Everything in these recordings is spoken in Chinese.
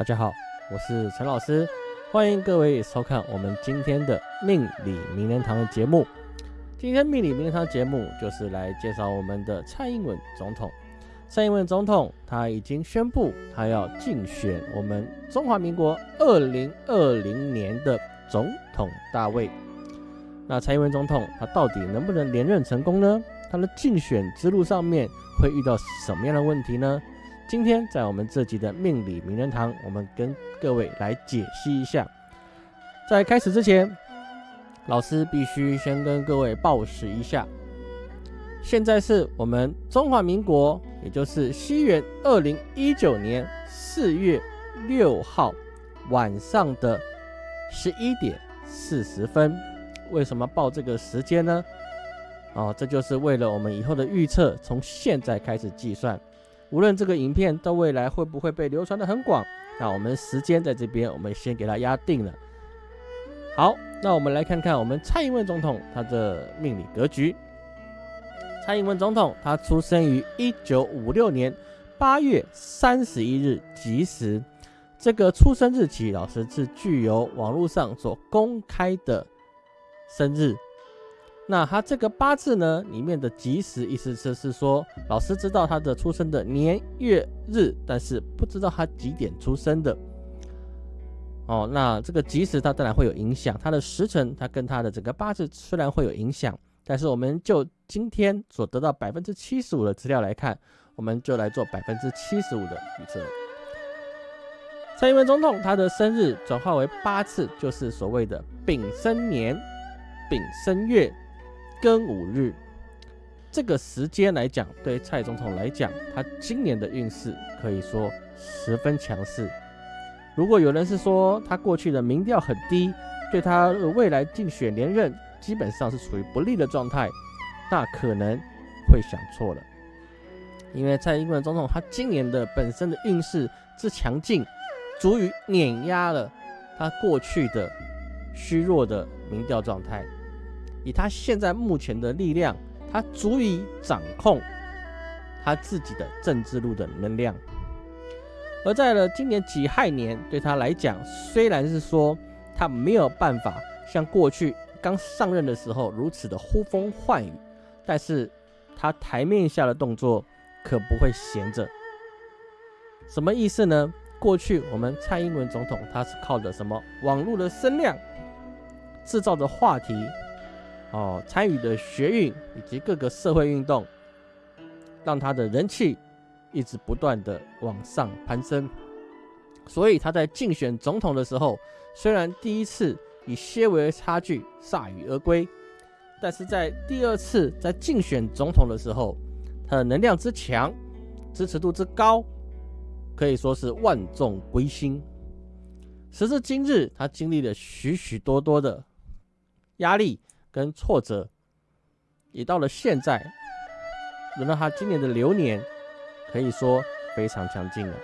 大家好，我是陈老师，欢迎各位收看我们今天的命理名人堂的节目。今天命理名人堂节目就是来介绍我们的蔡英文总统。蔡英文总统他已经宣布，他要竞选我们中华民国二零二零年的总统大位。那蔡英文总统他到底能不能连任成功呢？他的竞选之路上面会遇到什么样的问题呢？今天在我们这集的命理名人堂，我们跟各位来解析一下。在开始之前，老师必须先跟各位报时一下。现在是我们中华民国，也就是西元二零一九年四月六号晚上的十一点四十分。为什么报这个时间呢？哦，这就是为了我们以后的预测，从现在开始计算。无论这个影片到未来会不会被流传的很广，那我们时间在这边，我们先给它压定了。好，那我们来看看我们蔡英文总统他的命理格局。蔡英文总统他出生于一九五六年八月三十一日吉时，这个出生日期老师是具有网络上所公开的生日。那他这个八字呢，里面的吉时意思就是说，老师知道他的出生的年月日，但是不知道他几点出生的。哦，那这个吉时它当然会有影响，它的时辰它跟它的整个八字虽然会有影响，但是我们就今天所得到百分之七十五的资料来看，我们就来做百分之七十五的预测。蔡英文总统他的生日转化为八次，就是所谓的丙申年、丙申月。庚五日这个时间来讲，对蔡总统来讲，他今年的运势可以说十分强势。如果有人是说他过去的民调很低，对他未来竞选连任基本上是处于不利的状态，那可能会想错了。因为蔡英文总统他今年的本身的运势之强劲，足以碾压了他过去的虚弱的民调状态。以他现在目前的力量，他足以掌控他自己的政治路的能量。而在了今年己亥年，对他来讲，虽然是说他没有办法像过去刚上任的时候如此的呼风唤雨，但是他台面下的动作可不会闲着。什么意思呢？过去我们蔡英文总统他是靠着什么网络的声量，制造的话题。哦，参与的学运以及各个社会运动，让他的人气一直不断的往上攀升。所以他在竞选总统的时候，虽然第一次以些微差距铩羽而归，但是在第二次在竞选总统的时候，他的能量之强，支持度之高，可以说是万众归心。时至今日，他经历了许许多多的压力。跟挫折，也到了现在，轮到他今年的流年，可以说非常强劲了。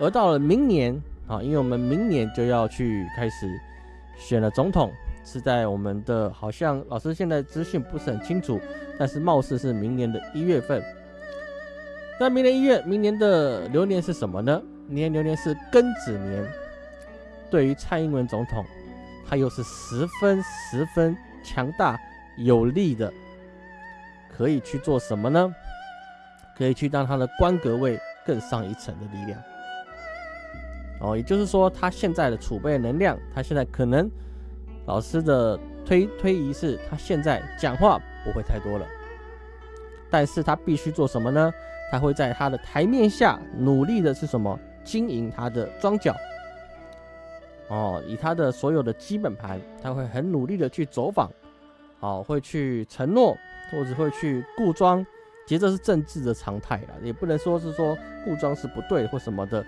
而到了明年啊，因为我们明年就要去开始选了总统，是在我们的好像老师现在资讯不是很清楚，但是貌似是明年的一月份。那明年一月，明年的流年是什么呢？明年流年是庚子年，对于蔡英文总统，他又是十分十分。强大有力的，可以去做什么呢？可以去让他的官格位更上一层的力量。哦，也就是说，他现在的储备能量，他现在可能老师的推推移是，他现在讲话不会太多了，但是他必须做什么呢？他会在他的台面下努力的是什么？经营他的庄脚。哦，以他的所有的基本盘，他会很努力的去走访，哦，会去承诺，或者会去固装，其实这是政治的常态了，也不能说是说固装是不对或什么的，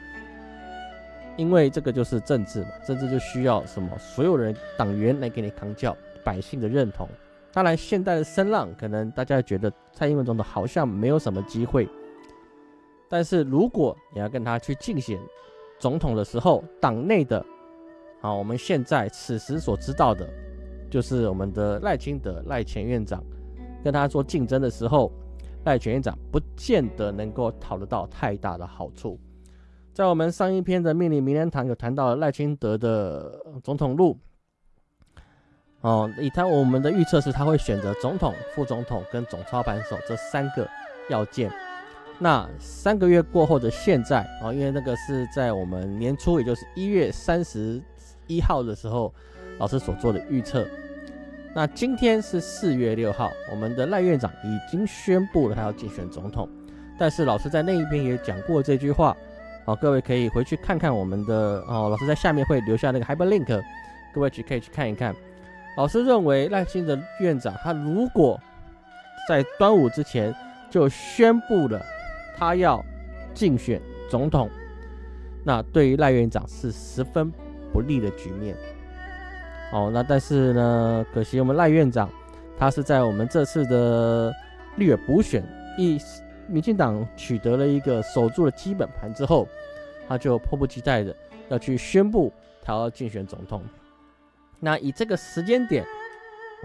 因为这个就是政治嘛，政治就需要什么所有人党员来给你扛教，百姓的认同。当然，现在的声浪可能大家觉得蔡英文总统好像没有什么机会，但是如果你要跟他去竞选总统的时候，党内的。好，我们现在此时所知道的，就是我们的赖清德赖前院长跟他做竞争的时候，赖前院长不见得能够讨得到太大的好处。在我们上一篇的命令名人堂有谈到赖清德的总统路。哦，以他我们的预测是，他会选择总统、副总统跟总操盘手这三个要件。那三个月过后的现在啊，因为那个是在我们年初，也就是一月三十一号的时候，老师所做的预测。那今天是四月六号，我们的赖院长已经宣布了他要竞选总统。但是老师在那一边也讲过这句话，好，各位可以回去看看我们的哦，老师在下面会留下那个 hyperlink，各位去可以去看一看。老师认为赖清德院长他如果在端午之前就宣布了他要竞选总统，那对于赖院长是十分不利的局面。哦，那但是呢，可惜我们赖院长他是在我们这次的立委补选一。民进党取得了一个守住了基本盘之后，他就迫不及待的要去宣布他要竞选总统。那以这个时间点，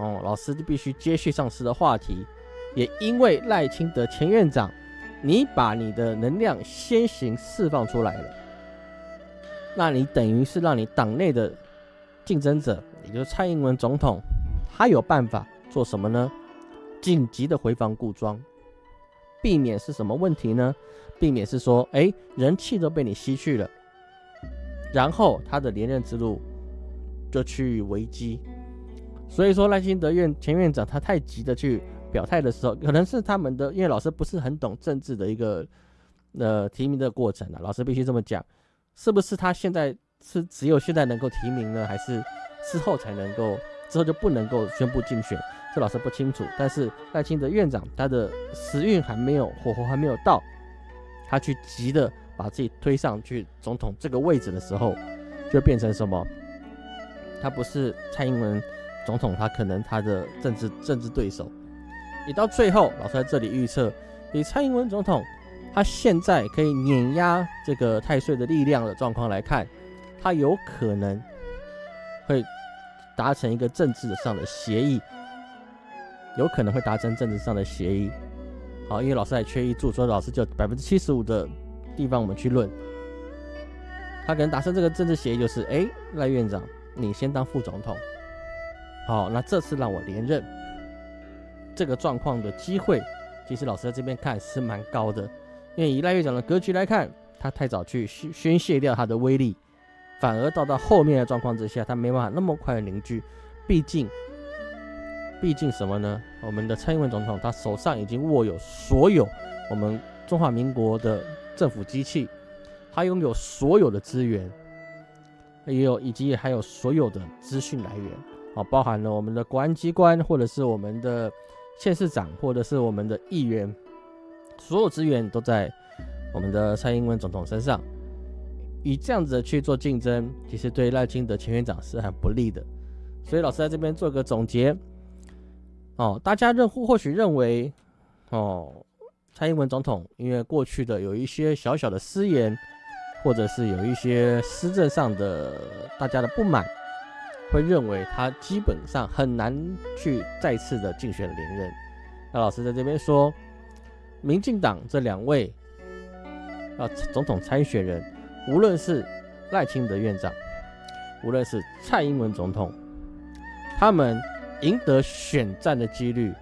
哦，老师就必须接续上次的话题。也因为赖清德前院长，你把你的能量先行释放出来了，那你等于是让你党内的竞争者，也就是蔡英文总统，他有办法做什么呢？紧急的回防固装。避免是什么问题呢？避免是说，哎，人气都被你吸去了，然后他的连任之路就趋于危机。所以说赖清德院前院长他太急的去表态的时候，可能是他们的因为老师不是很懂政治的一个呃提名的过程啊，老师必须这么讲，是不是他现在是只有现在能够提名呢，还是之后才能够之后就不能够宣布竞选？这老师不清楚，但是赖清德院长他的时运还没有火候还没有到，他去急的把自己推上去总统这个位置的时候，就变成什么？他不是蔡英文总统，他可能他的政治政治对手。你到最后，老师在这里预测，以蔡英文总统他现在可以碾压这个太岁的力量的状况来看，他有可能会达成一个政治上的协议。有可能会达成政治上的协议，好，因为老师还缺一注，所以老师就百分之七十五的地方我们去论，他可能达成这个政治协议就是，哎，赖院长你先当副总统，好，那这次让我连任，这个状况的机会，其实老师在这边看是蛮高的，因为以赖院长的格局来看，他太早去宣宣泄掉他的威力，反而到到后面的状况之下，他没办法那么快的凝聚，毕竟。毕竟什么呢？我们的蔡英文总统他手上已经握有所有我们中华民国的政府机器，他拥有所有的资源，也有以及还有所有的资讯来源，啊，包含了我们的国安机关，或者是我们的县市长，或者是我们的议员，所有资源都在我们的蔡英文总统身上。以这样子的去做竞争，其实对赖清德前院长是很不利的。所以老师在这边做个总结。哦，大家认或许认为，哦，蔡英文总统因为过去的有一些小小的私言，或者是有一些施政上的大家的不满，会认为他基本上很难去再次的竞选连任。那老师在这边说，民进党这两位啊总统参选人，无论是赖清德院长，无论是蔡英文总统，他们。赢得选战的几率，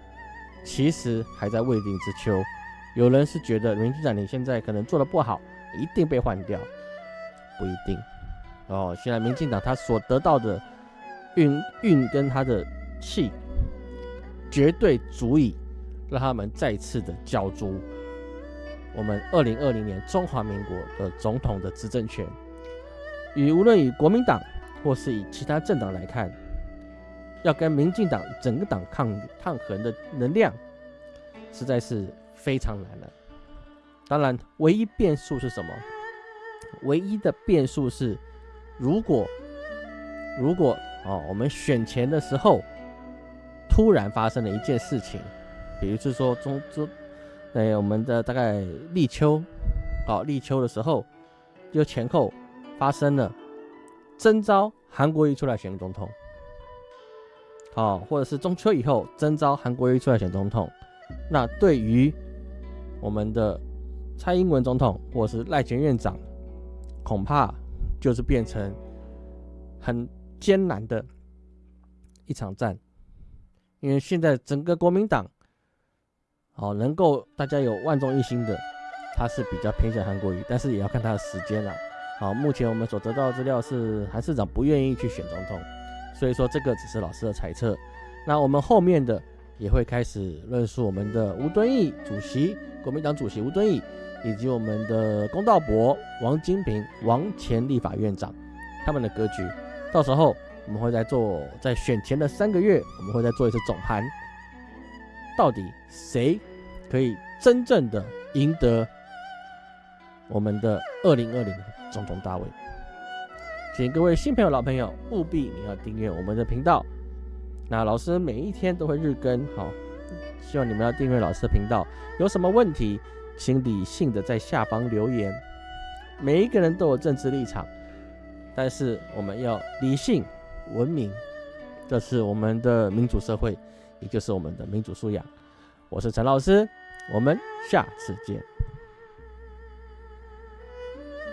其实还在未定之秋。有人是觉得民进党你现在可能做的不好，一定被换掉，不一定。哦，现在民进党他所得到的运运跟他的气，绝对足以让他们再次的角逐我们二零二零年中华民国的总统的执政权。与无论与国民党或是以其他政党来看。要跟民进党整个党抗抗衡的能量，实在是非常难了。当然，唯一变数是什么？唯一的变数是，如果如果哦，我们选前的时候突然发生了一件事情，比如是说中中，哎，我们的大概立秋，哦，立秋的时候，就前后发生了征召韩国瑜出来选总统。好，或者是中秋以后征召韩国瑜出来选总统，那对于我们的蔡英文总统或者是赖前院长，恐怕就是变成很艰难的一场战，因为现在整个国民党，好能够大家有万众一心的，他是比较偏向韩国瑜，但是也要看他的时间了。好，目前我们所得到的资料是韩市长不愿意去选总统，所以说这个只是老师的猜测。那我们后面的也会开始论述我们的吴敦义主席，国民党主席吴敦义，以及我们的公道伯王金平，王前立法院长他们的格局。到时候我们会在做，在选前的三个月，我们会再做一次总盘，到底谁可以真正的赢得我们的二零二零？总统大位，请各位新朋友、老朋友务必你要订阅我们的频道。那老师每一天都会日更，好，希望你们要订阅老师的频道。有什么问题，请理性的在下方留言。每一个人都有政治立场，但是我们要理性、文明，这是我们的民主社会，也就是我们的民主素养。我是陈老师，我们下次见。